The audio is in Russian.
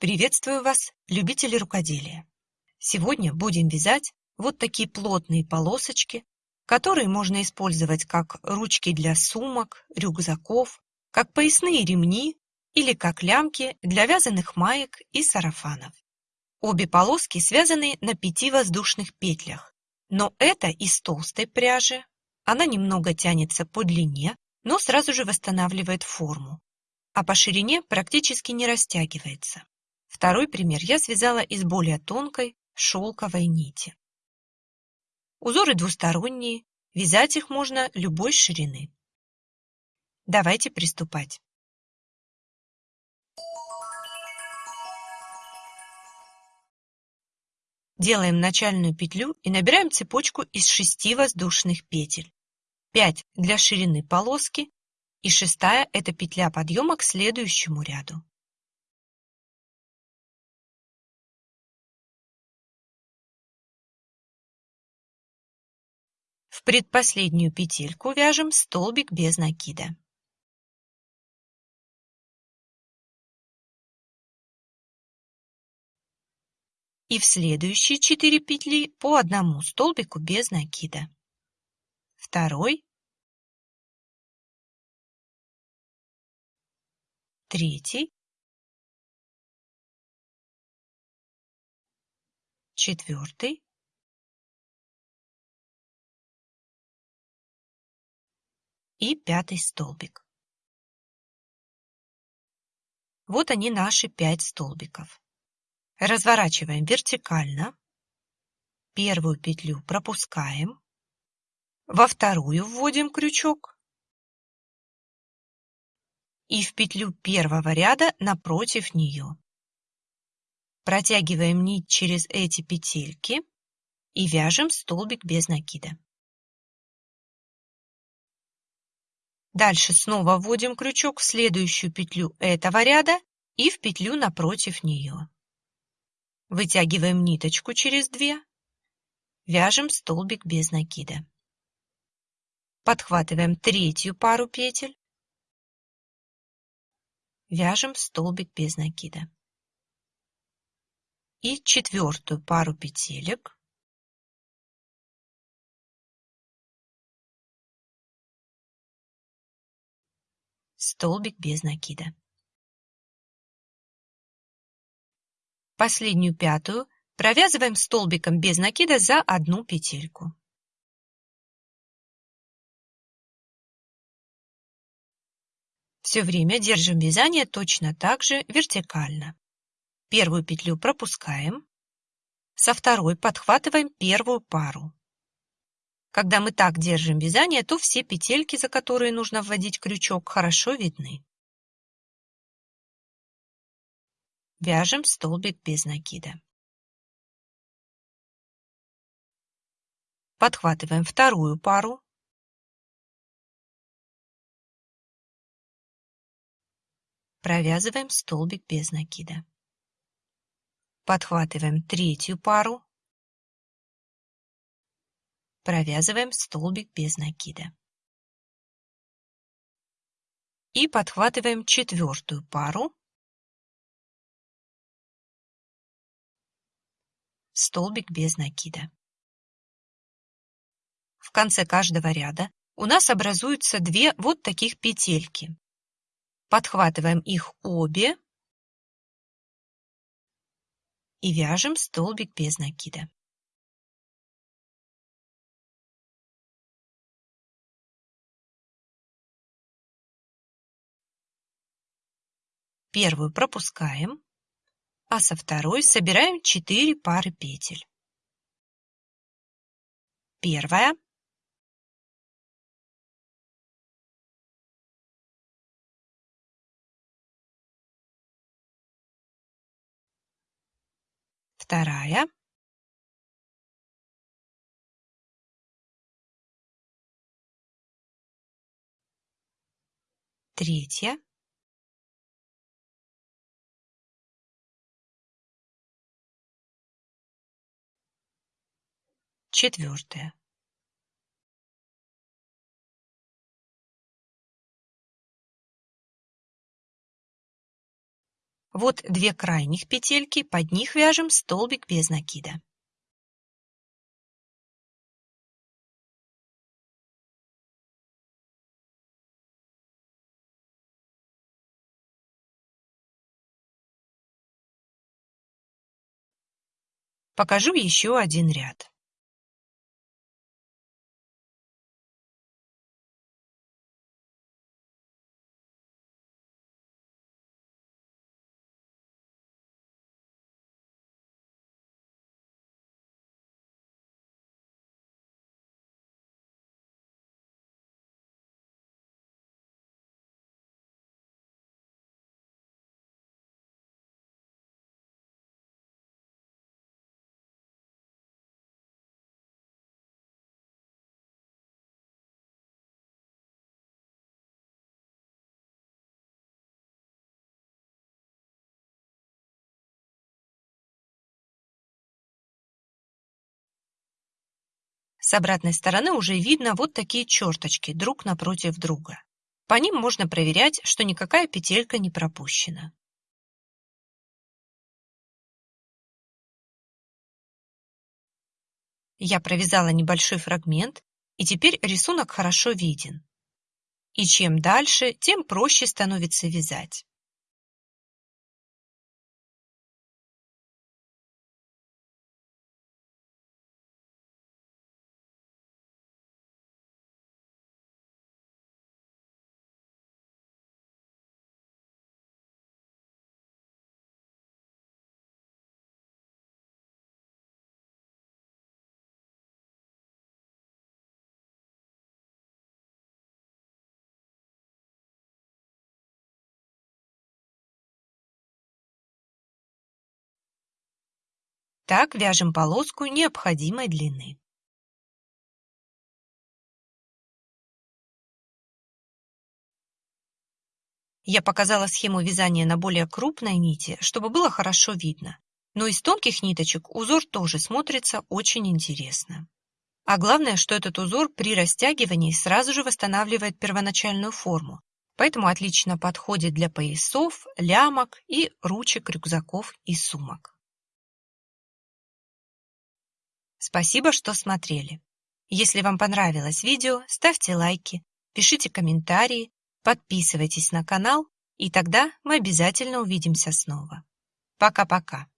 Приветствую вас, любители рукоделия! Сегодня будем вязать вот такие плотные полосочки, которые можно использовать как ручки для сумок, рюкзаков, как поясные ремни или как лямки для вязаных маек и сарафанов. Обе полоски связаны на пяти воздушных петлях, но это из толстой пряжи, она немного тянется по длине, но сразу же восстанавливает форму, а по ширине практически не растягивается. Второй пример я связала из более тонкой шелковой нити. Узоры двусторонние, вязать их можно любой ширины. Давайте приступать. Делаем начальную петлю и набираем цепочку из шести воздушных петель. 5 для ширины полоски и шестая – это петля подъема к следующему ряду. В предпоследнюю петельку вяжем столбик без накида. И в следующие 4 петли по одному столбику без накида. Второй, третий, четвертый, и пятый столбик. Вот они наши пять столбиков. Разворачиваем вертикально. Первую петлю пропускаем. Во вторую вводим крючок. И в петлю первого ряда напротив нее. Протягиваем нить через эти петельки и вяжем столбик без накида. Дальше снова вводим крючок в следующую петлю этого ряда и в петлю напротив нее. Вытягиваем ниточку через две, вяжем столбик без накида. Подхватываем третью пару петель, вяжем столбик без накида. И четвертую пару петелек столбик без накида. Последнюю пятую провязываем столбиком без накида за одну петельку. Все время держим вязание точно так же вертикально. Первую петлю пропускаем, со второй подхватываем первую пару. Когда мы так держим вязание, то все петельки, за которые нужно вводить крючок, хорошо видны. Вяжем столбик без накида. Подхватываем вторую пару. Провязываем столбик без накида. Подхватываем третью пару провязываем столбик без накида. И подхватываем четвертую пару. Столбик без накида. В конце каждого ряда у нас образуются две вот таких петельки. Подхватываем их обе и вяжем столбик без накида. Первую пропускаем, а со второй собираем 4 пары петель. Первая. Вторая. Третья. Четвертое. Вот две крайних петельки, под них вяжем столбик без накида. Покажу еще один ряд. С обратной стороны уже видно вот такие черточки друг напротив друга. По ним можно проверять, что никакая петелька не пропущена. Я провязала небольшой фрагмент, и теперь рисунок хорошо виден. И чем дальше, тем проще становится вязать. Так вяжем полоску необходимой длины. Я показала схему вязания на более крупной нити, чтобы было хорошо видно. Но из тонких ниточек узор тоже смотрится очень интересно. А главное, что этот узор при растягивании сразу же восстанавливает первоначальную форму, поэтому отлично подходит для поясов, лямок и ручек рюкзаков и сумок. Спасибо, что смотрели. Если вам понравилось видео, ставьте лайки, пишите комментарии, подписывайтесь на канал, и тогда мы обязательно увидимся снова. Пока-пока.